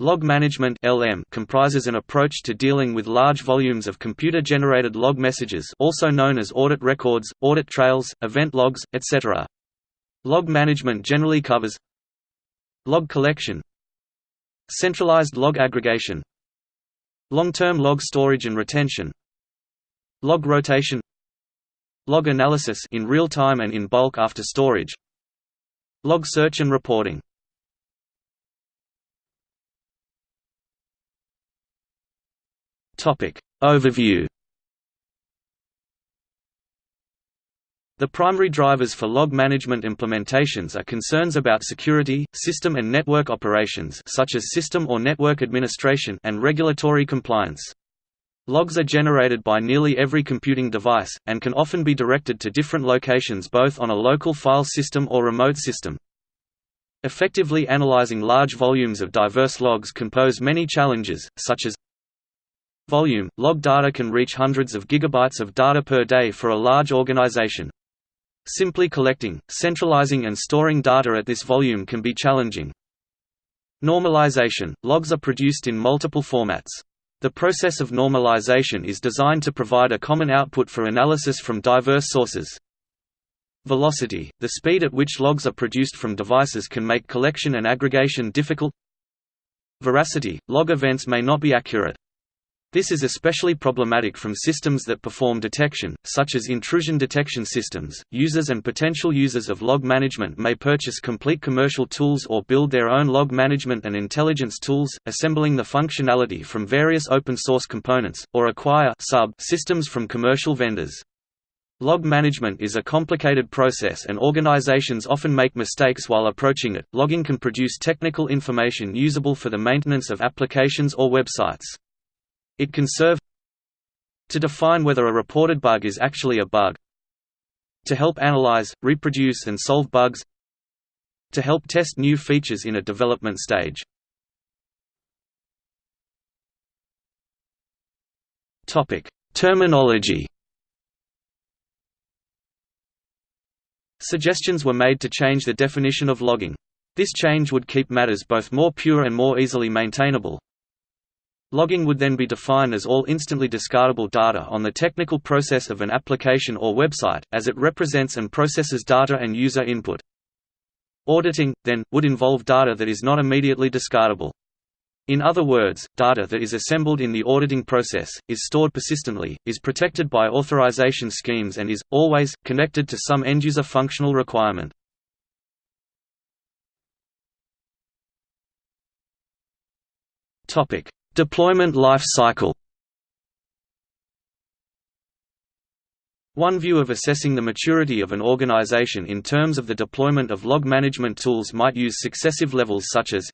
Log management (LM) comprises an approach to dealing with large volumes of computer-generated log messages, also known as audit records, audit trails, event logs, etc. Log management generally covers log collection, centralized log aggregation, long-term log storage and retention, log rotation, log analysis in real time and in bulk after storage, log search and reporting. Topic. Overview The primary drivers for log management implementations are concerns about security, system and network operations such as system or network administration and regulatory compliance. Logs are generated by nearly every computing device, and can often be directed to different locations both on a local file system or remote system. Effectively analyzing large volumes of diverse logs can pose many challenges, such as Volume – Log data can reach hundreds of gigabytes of data per day for a large organization. Simply collecting, centralizing and storing data at this volume can be challenging. Normalization – Logs are produced in multiple formats. The process of normalization is designed to provide a common output for analysis from diverse sources. Velocity – The speed at which logs are produced from devices can make collection and aggregation difficult Veracity – Log events may not be accurate. This is especially problematic from systems that perform detection, such as intrusion detection systems. Users and potential users of log management may purchase complete commercial tools or build their own log management and intelligence tools, assembling the functionality from various open source components, or acquire sub systems from commercial vendors. Log management is a complicated process and organizations often make mistakes while approaching it. Logging can produce technical information usable for the maintenance of applications or websites. It can serve to define whether a reported bug is actually a bug, to help analyze, reproduce and solve bugs, to help test new features in a development stage. Terminology. Suggestions were made to change the definition of logging. This change would keep matters both more pure and more easily maintainable, Logging would then be defined as all instantly discardable data on the technical process of an application or website, as it represents and processes data and user input. Auditing, then, would involve data that is not immediately discardable. In other words, data that is assembled in the auditing process, is stored persistently, is protected by authorization schemes and is, always, connected to some end-user functional requirement. Topic: Deployment life cycle One view of assessing the maturity of an organization in terms of the deployment of log management tools might use successive levels such as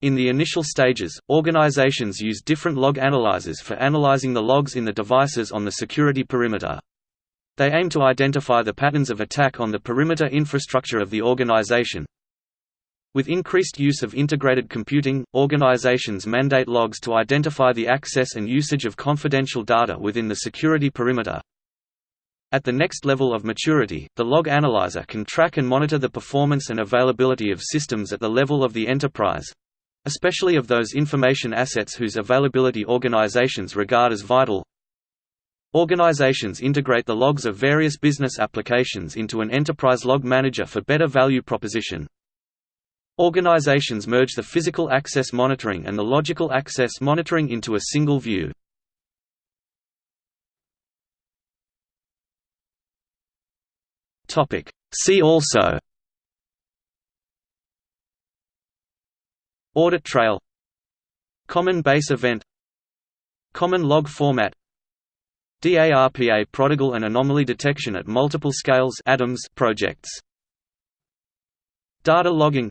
In the initial stages, organizations use different log analyzers for analyzing the logs in the devices on the security perimeter. They aim to identify the patterns of attack on the perimeter infrastructure of the organization, with increased use of integrated computing, organizations mandate logs to identify the access and usage of confidential data within the security perimeter. At the next level of maturity, the log analyzer can track and monitor the performance and availability of systems at the level of the enterprise especially of those information assets whose availability organizations regard as vital. Organizations integrate the logs of various business applications into an enterprise log manager for better value proposition. Organizations merge the physical access monitoring and the logical access monitoring into a single view. See also. Audit trail. Common base event. Common log format. DARPA prodigal and anomaly detection at multiple scales ADAMS projects. Data logging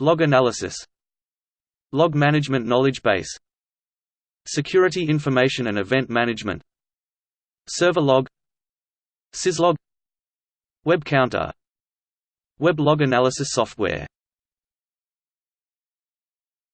Log analysis. Log management knowledge base. Security information and event management. Server log. Syslog. Web counter. Web log analysis software